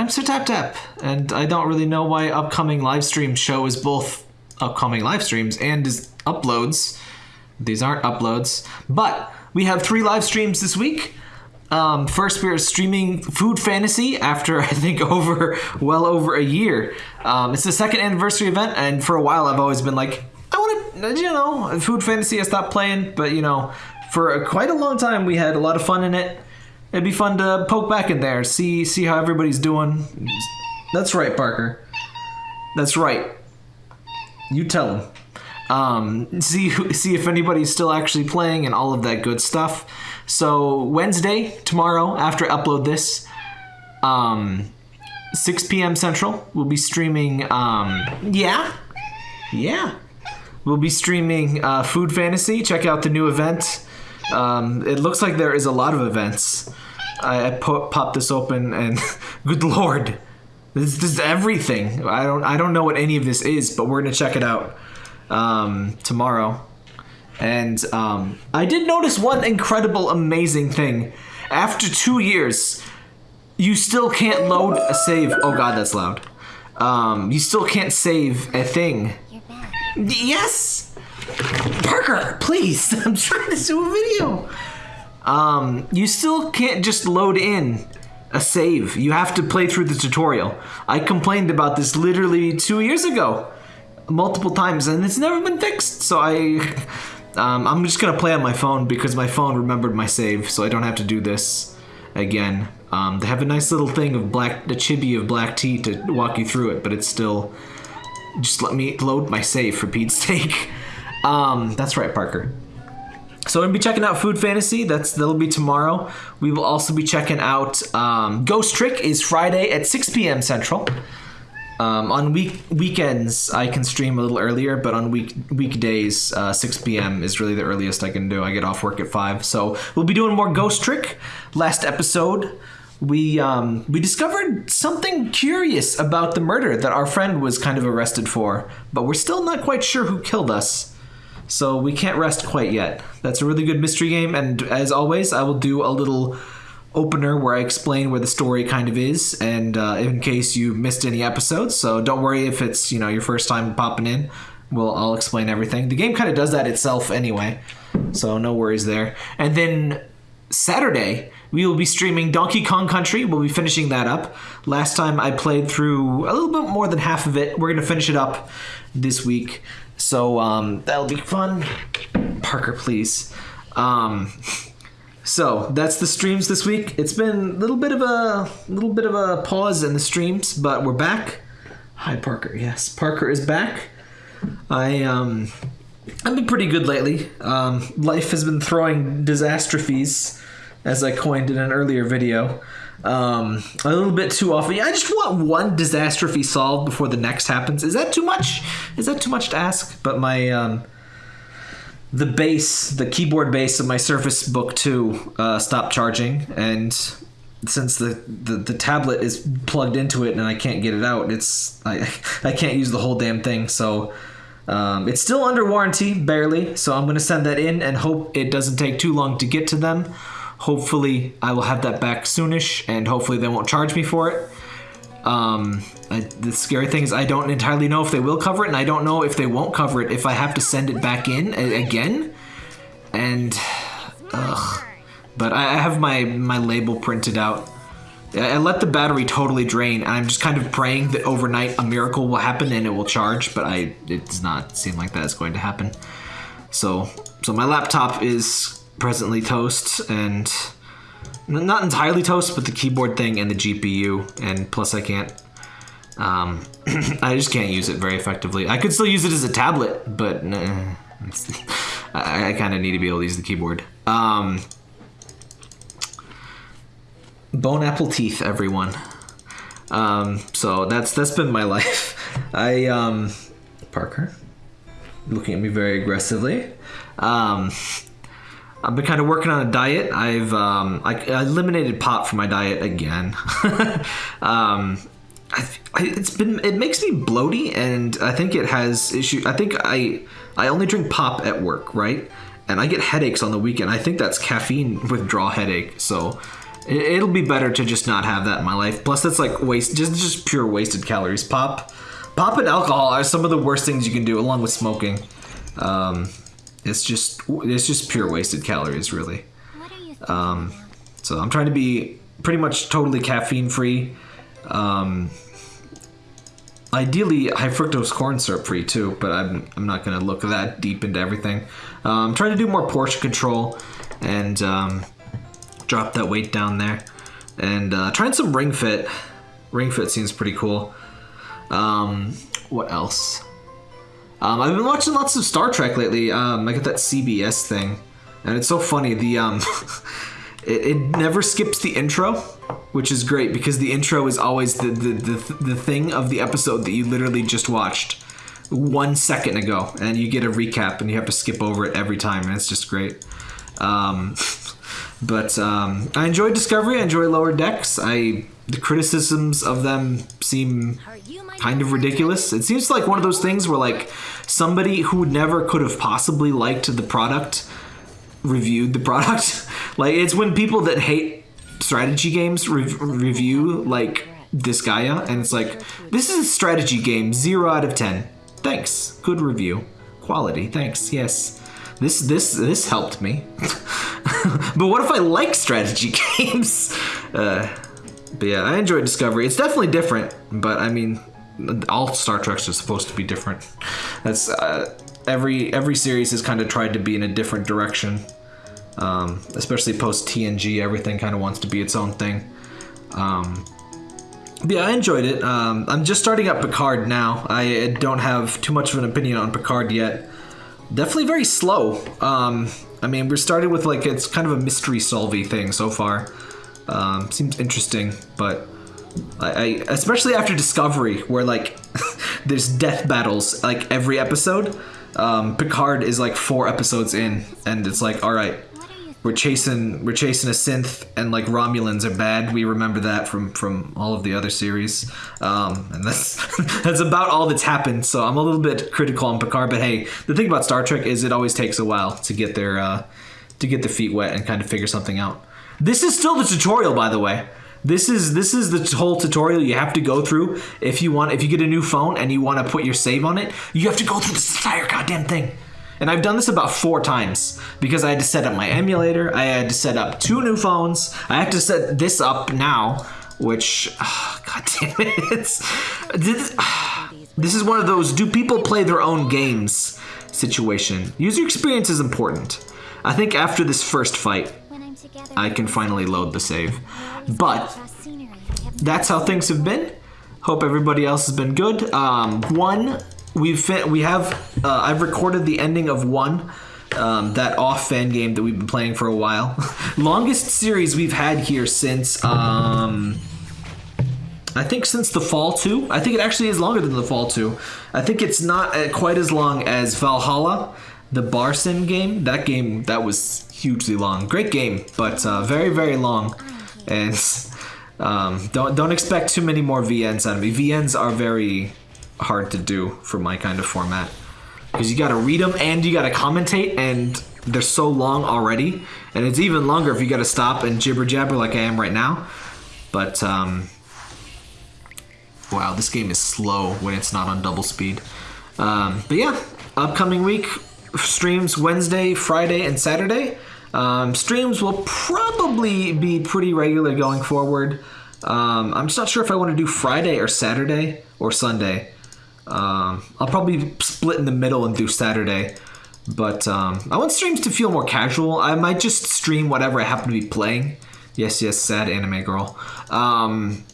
I'm Sir Tap Tap, and I don't really know why upcoming live stream show is both upcoming live streams and is uploads. These aren't uploads, but we have three live streams this week. Um, first, we're streaming Food Fantasy after I think over well over a year. Um, it's the second anniversary event, and for a while I've always been like, I want to, you know, Food Fantasy. I stopped playing, but you know, for quite a long time we had a lot of fun in it. It'd be fun to poke back in there, see see how everybody's doing. That's right, Parker. That's right. You tell him. Um, see see if anybody's still actually playing and all of that good stuff. So Wednesday tomorrow after I upload this, um, 6 p.m. Central, we'll be streaming. Um, yeah, yeah, we'll be streaming uh, Food Fantasy. Check out the new event. Um, it looks like there is a lot of events. I, I po- popped this open and good lord, this, this is everything. I don't I don't know what any of this is, but we're gonna check it out um, tomorrow. And um, I did notice one incredible, amazing thing. After two years, you still can't load a save. Oh god, that's loud. Um, you still can't save a thing. Yes! Parker, please! I'm trying to do a video! Um, you still can't just load in a save. You have to play through the tutorial. I complained about this literally two years ago, multiple times, and it's never been fixed. So I, um, I'm just gonna play on my phone because my phone remembered my save, so I don't have to do this again. Um, they have a nice little thing of black, the chibi of black tea to walk you through it, but it's still just let me load my save for Pete's sake. Um, that's right, Parker. So we're gonna be checking out Food Fantasy. That's that'll be tomorrow. We will also be checking out um, Ghost Trick is Friday at 6 p.m. Central. Um, on week weekends, I can stream a little earlier, but on week weekdays, uh, 6 p.m. is really the earliest I can do. I get off work at five, so we'll be doing more Ghost Trick. Last episode, we um, we discovered something curious about the murder that our friend was kind of arrested for, but we're still not quite sure who killed us. So we can't rest quite yet. That's a really good mystery game, and as always, I will do a little opener where I explain where the story kind of is, and uh, in case you missed any episodes. So don't worry if it's you know your first time popping in. Well, I'll explain everything. The game kind of does that itself anyway, so no worries there. And then Saturday, we will be streaming Donkey Kong Country. We'll be finishing that up. Last time I played through a little bit more than half of it. We're to finish it up this week. So um, that'll be fun. Parker, please. Um, so that's the streams this week. It's been a little bit of a little bit of a pause in the streams, but we're back. Hi, Parker. Yes, Parker is back. I um, I've been pretty good lately. Um, life has been throwing disastrophes, as I coined in an earlier video. Um, a little bit too often. Yeah, I just want one disastrophe solved before the next happens. Is that too much? Is that too much to ask? But my um, the base, the keyboard base of my Surface Book 2 uh, stopped charging, and since the, the, the tablet is plugged into it and I can't get it out, it's I I can't use the whole damn thing. So um, it's still under warranty, barely. So I'm gonna send that in and hope it doesn't take too long to get to them. Hopefully, I will have that back soonish, and hopefully they won't charge me for it. Um, I, the scary thing is I don't entirely know if they will cover it, and I don't know if they won't cover it if I have to send it back in again. And, ugh. But I I have my my label printed out. I I let the battery totally drain, and I'm just kind of praying that overnight a miracle will happen and it will charge. But I it does not seem like that is going to happen. So so my laptop is presently toast and not entirely toast, but the keyboard thing and the GPU, and plus I can't. Um, I just can't use it very effectively. I could still use it as a tablet, but nah, I, I kind of need to be able to use the keyboard. Um, bone apple teeth, everyone. Um, so that's that's been my life. I um, Parker, looking at me very aggressively. Um, I've been kind of working on a diet. I've um, I, I eliminated pop from my diet again. um, I, it's been it makes me bloaty, and I think it has issue. I think I I only drink pop at work, right? And I get headaches on the weekend. I think that's caffeine withdrawal headache. So It, it'll be better to just not have that in my life. Plus, that's like waste, just just pure wasted calories. Pop, pop, and alcohol are some of the worst things you can do, along with smoking. Um, it's just it's just pure wasted calories, really. What are you thinking Um, so I'm trying to be pretty much totally caffeine free. Um, ideally, high fructose corn syrup free too, but I'm, I'm not going to look that deep into everything. Um, I'm trying to do more portion control and um, drop that weight down there. And uh, trying some Ring Fit. Ring Fit seems pretty cool. Um, what else? Um, I've been watching lots of Star Trek lately. Um, I got that CBS thing, and it's so funny. The um, it, it never skips the intro, which is great because the intro is always the the, the the thing of the episode that you literally just watched one second ago, and you get a recap, and you have to skip over it every time, and it's just great. Um, but um, I enjoy Discovery. I enjoy Lower Decks. I the criticisms of them seem kind of ridiculous. It seems like one of those things where like somebody who never could have possibly liked the product reviewed the product. like it's when people that hate strategy games re- review like this Gaia, and it's like this is a strategy game 0 out of 10. Thanks. Good review. Quality. Thanks. Yes. This this this helped me. but what if I like strategy games? Uh but yeah, I enjoyed Discovery. It's definitely different, but I mean, all Star Treks are supposed to be different. That's uh, every every series has kind of tried to be in a different direction. Um, especially post TNG, everything kind of wants to be its own thing. Um, yeah, I enjoyed it. Um, I'm just starting up Picard now. I don't have too much of an opinion on Picard yet. Definitely very slow. Um, I mean, we're starting with like it's kind of a mystery solvy thing so far. Um, seems interesting, but I, I especially after Discovery, where like there's death battles like every episode. Um, Picard is like four episodes in, and it's like, all right, we're chasing we're chasing a synth and like romulans are bad. We remember that from from all of the other series. Um and that's that's about all that's happened. So i'm a little bit critical on picard but hey the thing about star trek is it always takes a while to get their uh to get their feet wet and kind of figure something out. This is still the tutorial by the way. This is this is the whole tutorial you have to go through if you want if you get a new phone and you want to put your save on it you have to go through this entire goddamn thing and I've done this about four times because I had to set up my emulator. I had to set up two new phones. I have to set this up now, which, ah, god damn it, this, this is one of those do people play their own games situation. User experience is important. I think after this first fight? I can finally load the save. But Across scenery. I have that's how things have been. Hope everybody else has been good. Um, one, we've fi- we have uh, I've recorded the ending of one. Um, that off fan game that we've been playing for a while. Longest series we've had here since um, I think since the fall two. I think it actually is longer than the fall two. I think it's not uh, quite as long as Valhalla, the Barson game. That game that was hugely long. Great game, but uh, very very long. And um, don't don't expect too many more VNs out of me. VNs are very hard to do for my kind of format. Because you got to read them and you got to commentate and they're so long already. And it's even longer if you got to stop and jibber jabber like i am right now. But um wow this game is slow when it's not on double speed. Um but yeah upcoming week streams wednesday friday and saturday. Um, streams will probably be pretty regular going forward. Um, i'm just not sure if i want to do friday or saturday or sunday um, I'll probably split in the middle and do Saturday. But um, I want streams to feel more casual. I might just stream whatever I happen to be playing. Yes, yes, sad anime girl. Um,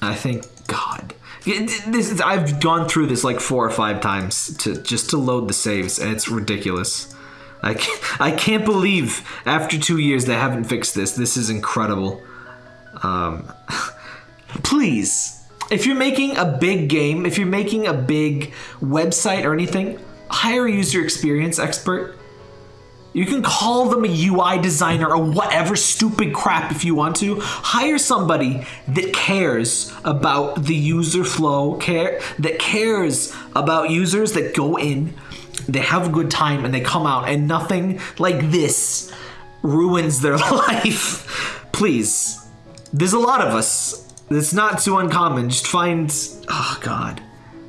I think God, this is, I've gone through this like four or five times to just to load the saves, and it's ridiculous. I can't, I can't believe after two years they haven't fixed this. This is incredible. Um, please if you're making a big game if you're making a big website or anything hire a user experience expert you can call them a ui designer or whatever stupid crap if you want to hire somebody that cares about the user flow care that cares about users that go in they have a good time and they come out and nothing like this ruins their life please, there's a lot of us. It's not too uncommon. Just find. Oh God,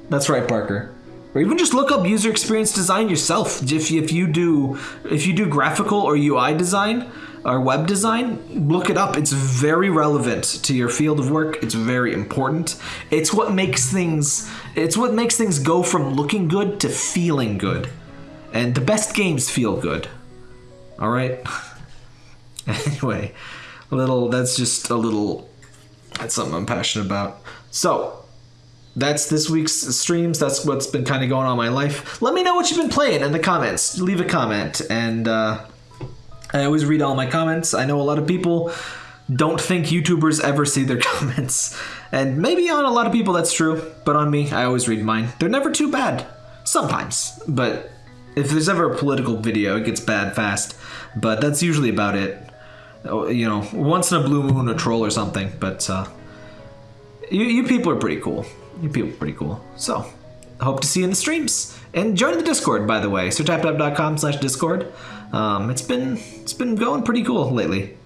that's right, Parker. Or even just look up user experience design yourself. If if you do if you do graphical or UI design or web design, look it up. It's very relevant to your field of work. It's very important. It's what makes things. It's what makes things go from looking good to feeling good. And the best games feel good. All right. anyway, a little. That's just a little. That's something I'm passionate about. So, that's this week's streams. That's what's been kind of going on in my life. Let me know what you've been playing in the comments. Leave a comment, and uh, I always read all my comments. I know a lot of people don't think YouTubers ever see their comments, and maybe on a lot of people that's true. But on me, I always read mine. They're never too bad. Sometimes, but if there's ever a political video, it gets bad fast. But that's usually about it. Oh, You know, once in a blue moon, a troll or something. But uh, you, you people are pretty cool. You people are pretty cool. So, hope to see you in the streams. And join the Discord, by the way. SirTapTap.com slash Discord. Um, it's been it's been going pretty cool lately.